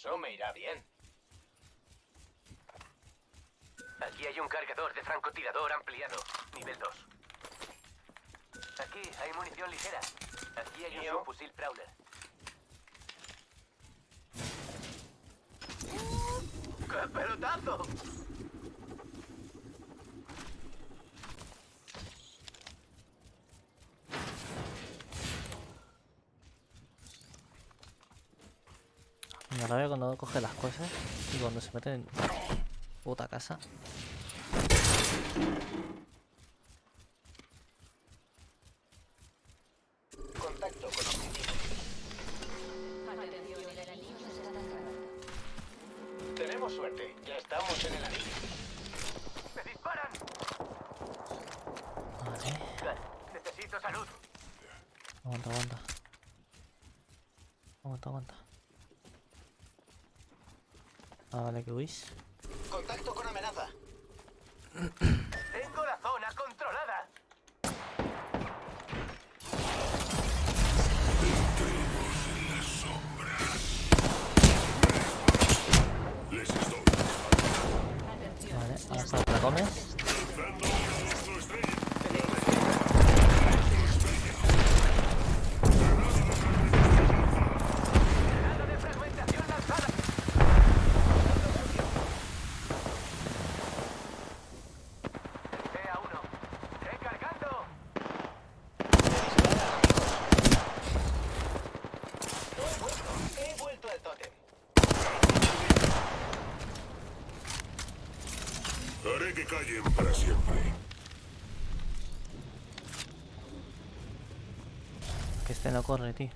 Eso me irá bien. Aquí hay un cargador de francotirador ampliado, nivel 2. Aquí hay munición ligera. Aquí hay un fusil Prowler. ¡Qué pelotazo! Rabia cuando coge las cosas y cuando se mete en puta casa. Ah, vale, que huís. Contacto con amenaza. Tengo la zona controlada. Vale, ahora te la comes. Granada de fragmentación lanzada. Vea uno. Recargando. He vuelto. He vuelto al tótem. Haré que callen para siempre. Que este no corre, tío.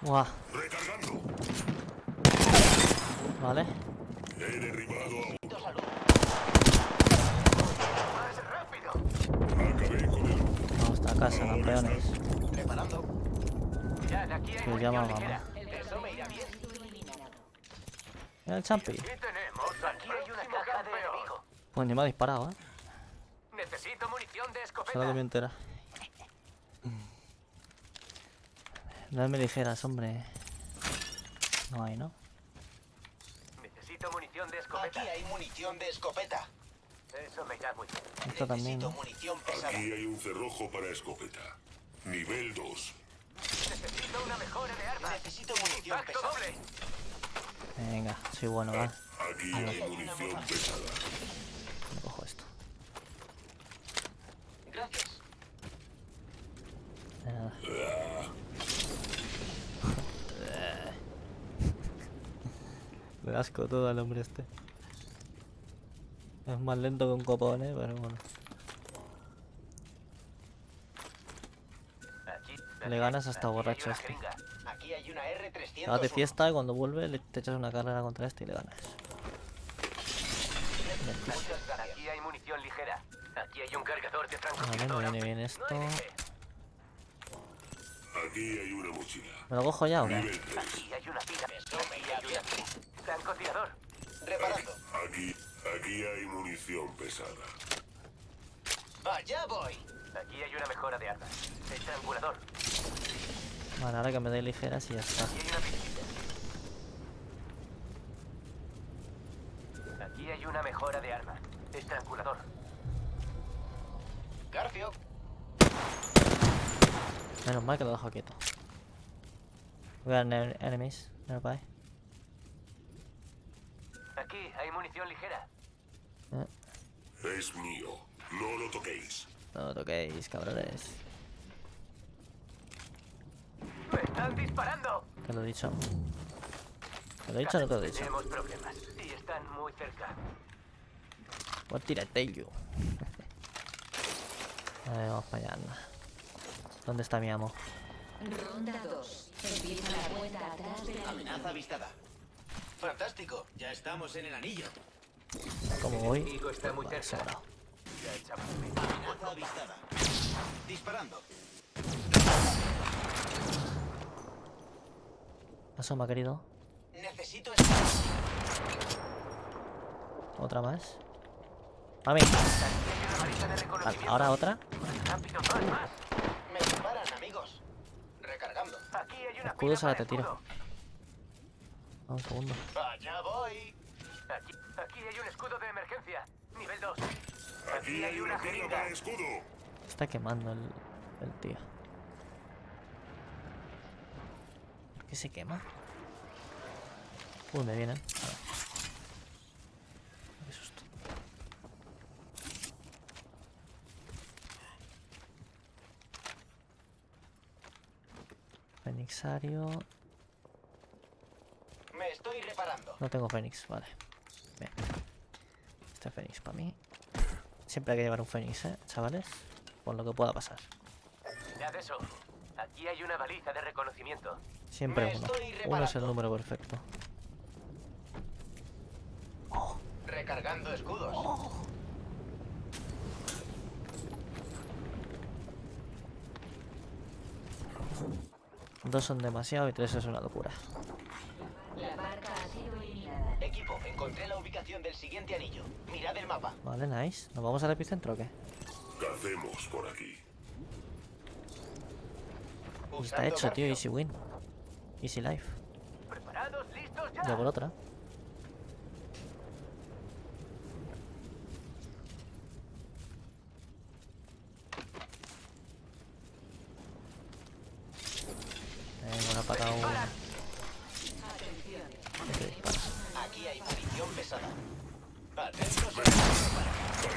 Buah, Recargando. vale. He derribado a. Acabé con el... Vamos a casa, campeones. Preparando. Ya, aquí hay Que llama mamá. Mira el champi. Aquí tenemos. Aquí hay una caja de enemigo. Pues ni me ha disparado, eh. Necesito munición de escopeta. Solo que me entera. Dame ligeras, hombre. No hay, ¿no? Necesito munición de Aquí escopeta. hay munición de escopeta. Eso me irá muy bien. Esto también, Necesito ¿no? munición pesada. Aquí hay un cerrojo para escopeta. Nivel 2. Necesito una mejora de armas. Necesito munición Impacto pesada. doble. Venga, soy bueno, va. Aquí hay munición pesada. Me cojo esto. Gracias. De nada. Le asco todo al hombre este. Es más lento que un copón, eh, pero bueno. Aquí, Le ganas hasta borracho este. jeringa. Aquí hay una R300. Te vas de fiesta y cuando vuelve le te echas una carrera contra este y le ganas. Aquí hay munición ligera. Aquí hay un cargador de Vale, me viene bien No esto. Aquí hay una mochila. ¿Me lo cojo ya o qué? Nivel 3. Aquí hay una bien. Francotirador. Reparando. Aquí, aquí hay munición pesada. Allá voy. Aquí hay una mejora de armas. Estrangulador. Vale, ahora que me dé ligeras y ya está. Aquí hay una. Aquí hay una mejora de armas. Estrangulador. Garfio. Menos mal que lo dejo quieto. We are ne- enemies nearby. Aquí hay munición ligera. Eh, Es mío. No lo toquéis. No lo toquéis, cabrones. ¡Me están disparando! Te lo he dicho. ¿Te lo he dicho o no te lo he dicho? Tenemos problemas. Y están muy cerca. What did I tell you? Vale, vamos para allá, anda. ¿Dónde está mi amo? Ronda 2. Empieza la cuenta atrás de la Amenaza avistada. Fantástico. Ya estamos en el anillo. ¿Cómo voy? enemigo está muy Vale, cerca. Amenaza avistada. Disparando. Asoma, querido. Necesito. Otra más. A mí. reconocimiento. ahora otra. Rápido, más, más. Me disparan, amigos. Recargando. Aquí hay una Escudos, ahora te tiro. escudo. Ah, Un segundo. Allá voy. Aquí, aquí hay un escudo de emergencia. Nivel 2. Aquí hay una. Está quemando el, el tío. ¿Por qué se quema? Uy, me vienen. A ver. Qué susto. Fenixario. Me estoy reparando. No tengo Fénix, vale. Bien. Este Fénix para mí. Siempre hay que llevar un Fénix, ¿eh, chavales? Por lo que pueda pasar. De eso. Aquí hay una baliza de reconocimiento. Siempre uno. Uno es el número perfecto. Recargando escudos. Dos son demasiado y tres es una locura. Equipo, encontré la ubicación del siguiente anillo. Mirad el mapa. Vale, nice. ¿Nos vamos al epicentro o qué? Cacemos por aquí. Está hecho, tío. Easy win. Easy life. ¿Preparados? ¿Listos ya? Ya por otra.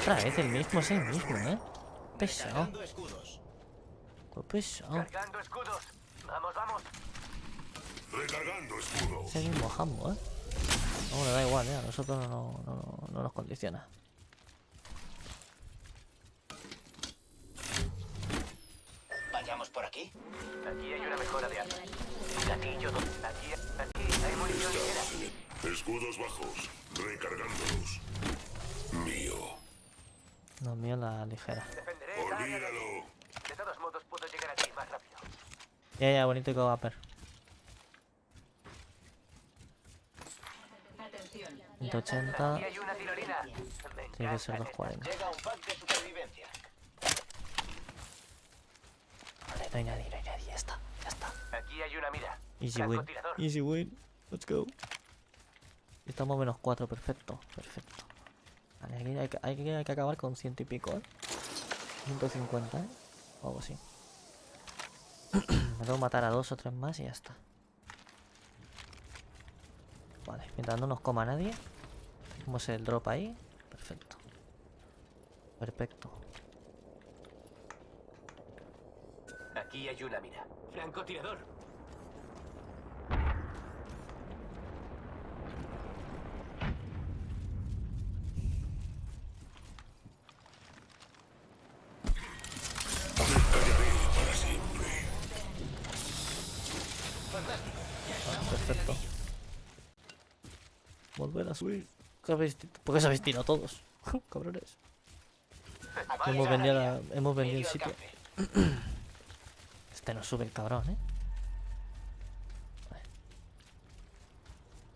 Otra vez el mismo, es el mismo, ¿eh? Pesado. Recargando escudos. Qué pesado. Escudos. Vamos, vamos. Recargando escudo. Es el mismo jambo, ¿eh? No, le da igual, ¿eh? A nosotros no, no, no, no nos condiciona. Vayamos por aquí. Aquí hay una mejora de armas. Gatillo. Aquí, aquí hay munición ligera. Escudos bajos. Recargándolos. Mío. No, mío la ligera. Defenderé esta área de aquí. Olvídalo. De todos modos, puedo llegar a ti más rápido. Ya, ya, bonito y Vapor. Atención. 180. Aquí hay una tirolina. Me Tiene que ser encantan estas. 240. Llega un pack de supervivencia. Vale, no hay nadie, no hay nadie. Ya está, ya está. Aquí hay una mira. Easy win. Easy win. Let's go. Estamos menos 4, perfecto, perfecto. Vale, aquí hay que, hay que, hay que acabar con ciento y pico, ¿eh? 150, ¿eh? O algo así. Me tengo que matar a dos o tres más y ya está. Vale, mientras no nos coma nadie. Tenemos el drop ahí. Perfecto. Perfecto. Aquí hay una mira. Francotirador. Callaré para siempre. Ah, perfecto. Volver a subir. ¿Qué habéis ti- ¿Por qué os habéis tirado todos? Cabrones. Hemos vendido, ganadería. la- hemos vendido el sitio. Este no sube el cabrón, ¿eh?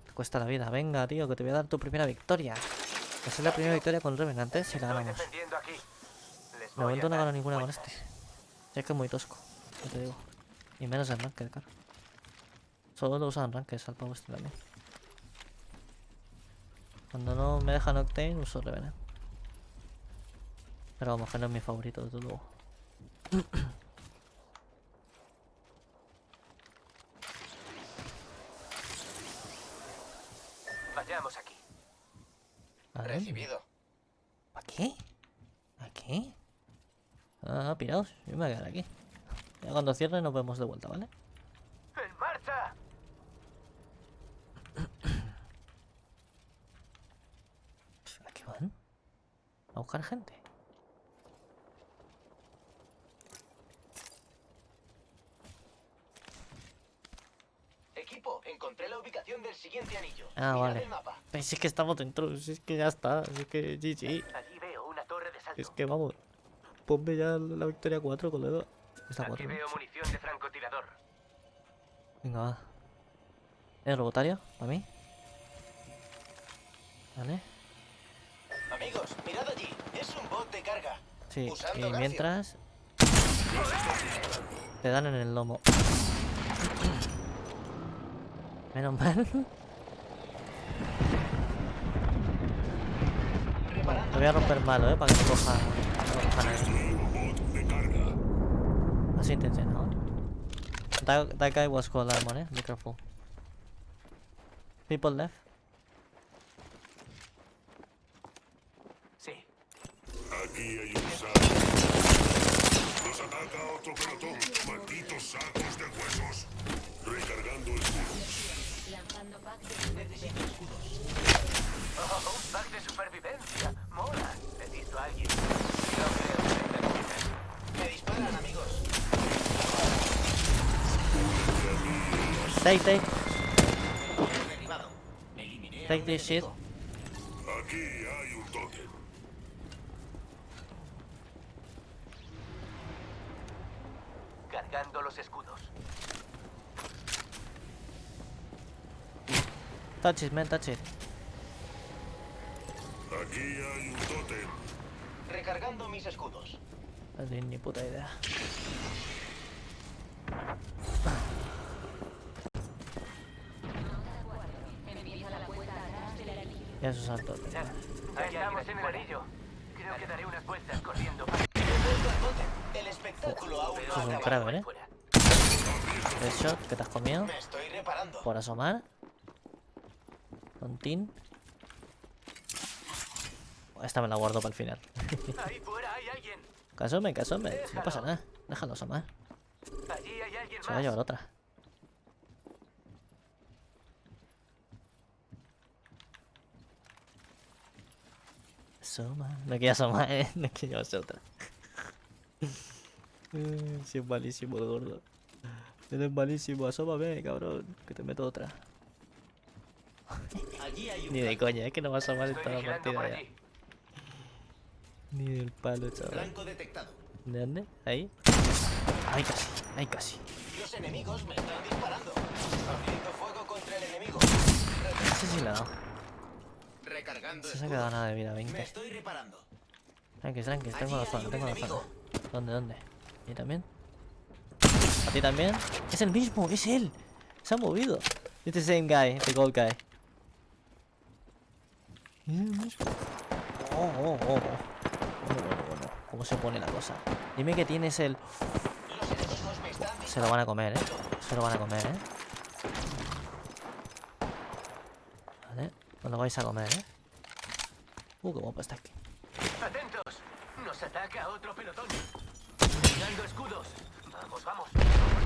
Te cuesta la vida. Venga, tío, que te voy a dar tu primera victoria. Esa es la primera victoria con Revenant, ¿eh? Si la ganamos. De momento no gano ninguna con este. Ya que es muy tosco, ya te digo. Y menos en Ranked, claro. Solo lo usan en Ranked, al pavo este también. Cuando no me dejan Octane, uso Revenant. Pero vamos, que no es mi favorito, desde luego. Vayamos aquí. A ver, Recibido. ¿A qué? ¿A qué? Ah, piraos, yo me voy a quedar aquí. Ya cuando cierre nos vemos de vuelta, ¿vale? ¡En marcha! ¿A qué van? ¿A buscar gente? Equipo, encontré la ubicación del siguiente anillo. Ah, Mirad vale. el mapa. Pues es que estamos dentro, es que ya está, es que GG. Allí veo una torre de salto. Es que vamos, ponme ya la victoria 4, colega. Está Aquí 4. veo munición de francotirador. Venga, va. ¿Es robotario? ¿Para mí? Vale. Amigos, mirad allí. Es un bot de carga. Sí, y mientras... Te dan en el lomo. Menos mal. Te voy a romper malo, eh, para que no coja. No. Así intencionado. That, that guy was cold armor, eh? Be careful. People left. Sí. Aquí hay un saco. Nos ataca otro pelotón. Malditos sacos de huesos. Recargando escudos. Lanzando pack de Oh, un pack de supervivencia. Mola. He visto a alguien. Creo que Me disparan, amigos. Take, take, take this shit. enemigo. Aquí hay un tótem. Cargando los escudos. Touch it, man, touch it. Aquí hay un tótem. Recargando mis escudos. No tengo ni puta idea. Ya se saltó. Ya estamos en el anillo. Creo que daré unas vueltas corriendo. Eso es un eh. Headshot que te has comido. Por asomar. Tontín. Esta me la guardo para el final. Ahí fuera hay alguien. No pasa nada. Déjalo asomar. Allí hay alguien Se va a llevar otra. Asoma. No quiero asomar, eh. No quiero llevarse otra. Eh, Sí, es malísimo el gordo. Eres malísimo. Asómame, cabrón. Que te meto otra. Allí hay un Ni de coña, es que no va a asomar en toda la partida ya. Ni del palo, chaval. ¿De dónde? ¿Ahí? Ahí casi, ahí casi. Los enemigos me están disparando. Abriendo fuego contra el enemigo. No sé si le ha dado. Recargando No se ha quedado nada de vida, Me 20. estoy reparando. Tranqui, tranqui, tengo la zona, tengo la zona. ¿Dónde, dónde? ¿Y también? ¿A ti también? ¡Es el mismo! ¡Es él! Se ha movido. It's the same guy, the gold guy. Mismo. Oh, oh, oh. Bueno, bueno, bueno. ¿Cómo se pone la cosa? Dime que tienes el... Se lo van a comer, ¿eh? Se lo van a comer, ¿eh? Vale. No lo vais a comer, ¿eh? Uh, qué guapo está aquí. Atentos. Nos ataca otro pelotón. Escudos. Vamos, vamos.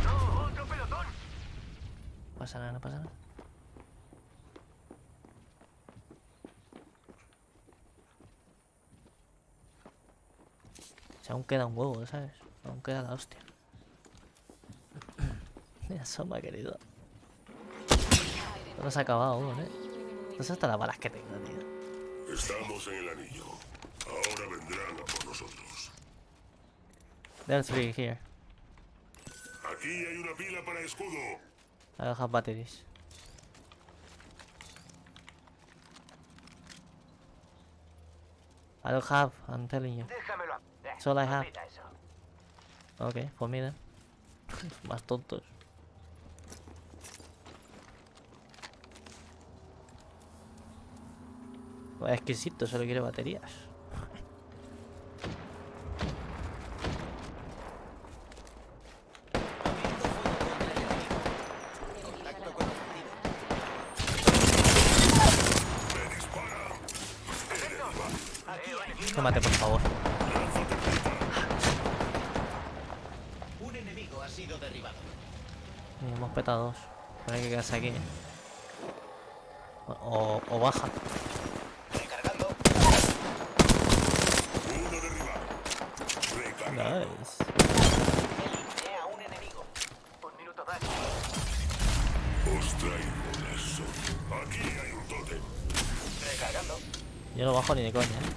No, otro pelotón. No pasa nada, no pasa nada. Si aún queda un huevo, ¿sabes? Aún queda la hostia. Mira, Soma, querido. No se ha acabado aún, ¿eh? No sé hasta las balas que tengo, tío. Estamos en el anillo. Ahora vendrán a por nosotros. There's three here. Aquí hay una pila para escudo. I don't have batteries. I don't have, I'm telling you. Déjamelo. That's all I have. Ok, for me then. Más tontos. Exquisito, solo quiere baterías. Contacto con objetivo. Tómate, por favor. Un enemigo ha sido derribado. Y hemos petado dos. Pero hay que quedarse aquí. O, baja. Recargando. Uno derribado. Recargando. Nice. A un enemigo. Un minuto más. Os traigo eso. Aquí hay un tótem. Recargando. Yo no bajo ni de coña, ¿eh?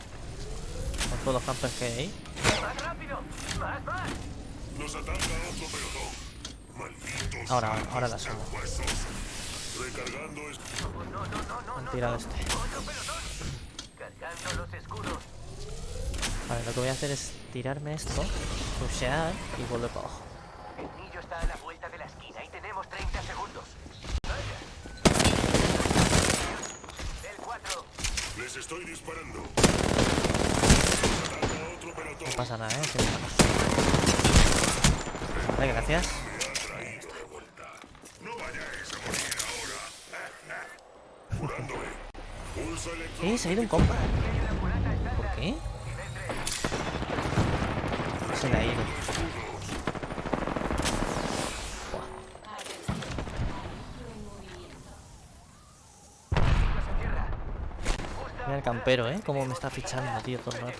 Con todos los campers que hay ahí. ¡Más rápido! ¡Más, más! Nos ataca otro pelotón. Malditos Ahora, ahora la. Oh, no, no, no, no, Han no. tirado no. este. Otro pelotón. Cargando los escudos. Vale, lo que voy a hacer es tirarme esto, rushear y volver para abajo. El niño está a la vuelta de la esquina y tenemos 30 segundos. El 4. Les estoy disparando. No pasa nada, ¿eh? Vale, gracias. No vayáis a morir ahora. Curándome. ¡Eh! Se ha ido un compa. ¿Por qué? Se le ha ido. Mira el campero, ¿eh? Cómo me está fichando, tío, todo el rato.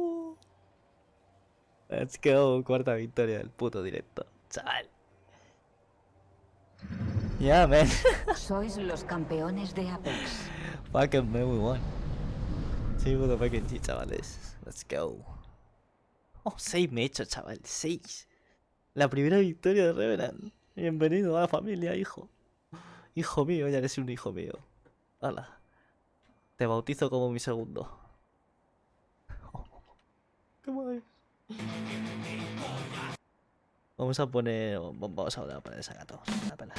Let's go. Cuarta victoria del puto directo. Chaval. Yeah, man. Sois los campeones de Apex. Fucking man, we won. Sí, motherfucking G, chavales. Let's go. Oh, 6 me he hecho, chaval. 6. La primera victoria de Revenant. Bienvenido a la familia, hijo. Hijo mío, ya eres un hijo mío. Hala. Te bautizo como mi segundo. Qué guay. Vamos a poner. Vamos a poner esa gato. La pela.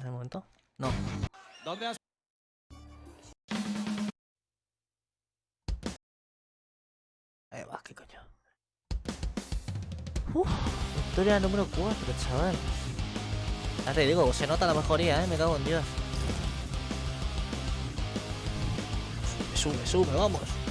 ¿En el momento? No. Ahí va, qué coño. Uf, victoria número 4, chaval. Ya te digo, se nota la mejoría, eh. Me cago en Dios. Sube, sube, sube, vamos.